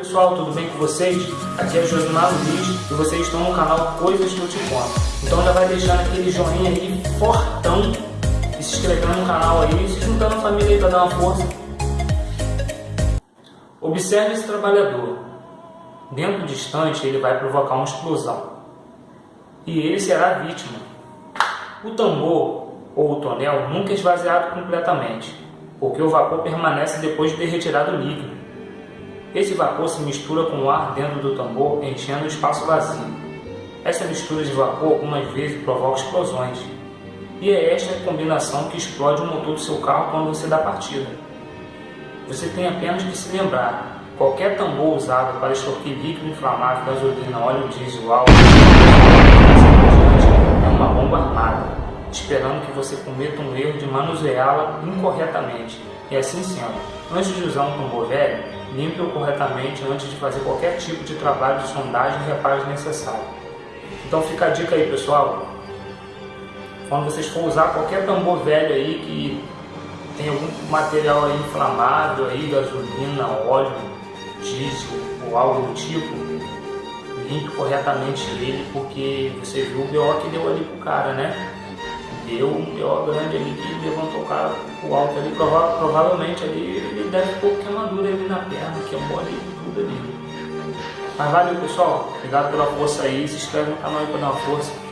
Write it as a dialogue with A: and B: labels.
A: pessoal, tudo bem com vocês? Aqui é Josimar Luiz e vocês estão no canal Coisas que eu te conto. Então já vai deixando aquele joinha aí fortão e se inscrevendo no canal aí, se juntando a família aí para dar uma força. Observe esse trabalhador. Dentro distante ele vai provocar uma explosão. E ele será a vítima. O tambor ou o tonel nunca é esvaziado completamente, porque o vapor permanece depois de ter retirado o líquido. Esse vapor se mistura com o ar dentro do tambor, enchendo o espaço vazio. Essa mistura de vapor algumas vezes provoca explosões. E é esta combinação que explode o motor do seu carro quando você dá partida. Você tem apenas que se lembrar, qualquer tambor usado para extorquir líquido inflamável, gasolina, óleo diesel, álcool, é uma bomba armada, esperando que você cometa um erro de manuseá-la incorretamente. E assim sendo, antes de usar um tambor velho, limpe-o corretamente antes de fazer qualquer tipo de trabalho de sondagem e reparo necessário. Então fica a dica aí pessoal, quando vocês for usar qualquer tambor velho aí que tem algum material aí inflamável aí, gasolina, óleo, diesel ou algo do tipo, limpe corretamente ele porque você viu o BO que deu ali pro cara, né? Deu um BO grande ali que levantou o cara pro alto ali, prova provavelmente ali ele deve ter queimadura ali na perna, que é um ali tudo ali. Mas valeu pessoal, obrigado pela força aí, se inscreve no canal aí pra dar uma força.